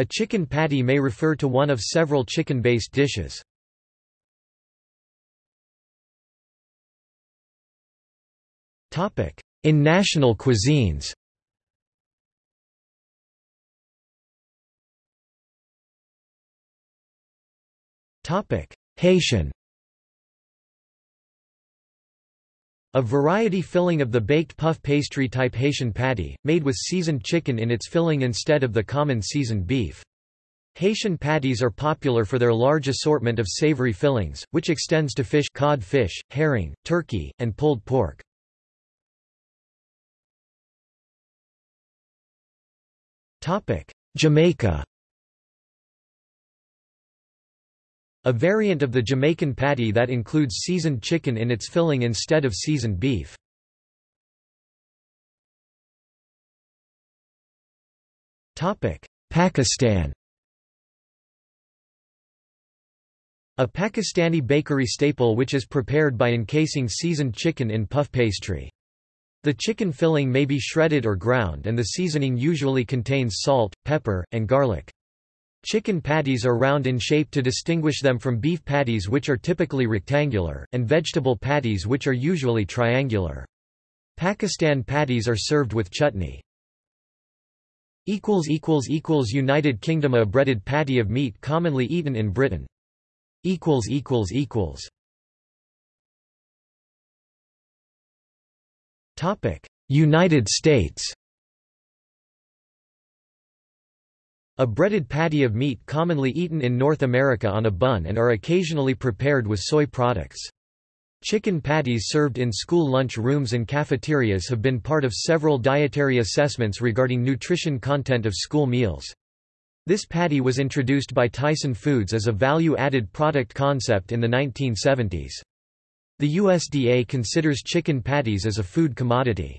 A chicken patty may refer to one of several chicken-based dishes. In national cuisines. Haitian A variety filling of the baked puff pastry type Haitian patty, made with seasoned chicken in its filling instead of the common seasoned beef. Haitian patties are popular for their large assortment of savory fillings, which extends to fish cod fish, herring, turkey, and pulled pork. Jamaica A variant of the Jamaican patty that includes seasoned chicken in its filling instead of seasoned beef. Pakistan A Pakistani bakery staple which is prepared by encasing seasoned chicken in puff pastry. The chicken filling may be shredded or ground and the seasoning usually contains salt, pepper, and garlic. Chicken patties are round in shape to distinguish them from beef patties which are typically rectangular, and vegetable patties which are usually triangular. Pakistan patties are served with chutney. United Kingdom A breaded patty of meat commonly eaten in Britain. United States A breaded patty of meat commonly eaten in North America on a bun and are occasionally prepared with soy products. Chicken patties served in school lunch rooms and cafeterias have been part of several dietary assessments regarding nutrition content of school meals. This patty was introduced by Tyson Foods as a value-added product concept in the 1970s. The USDA considers chicken patties as a food commodity.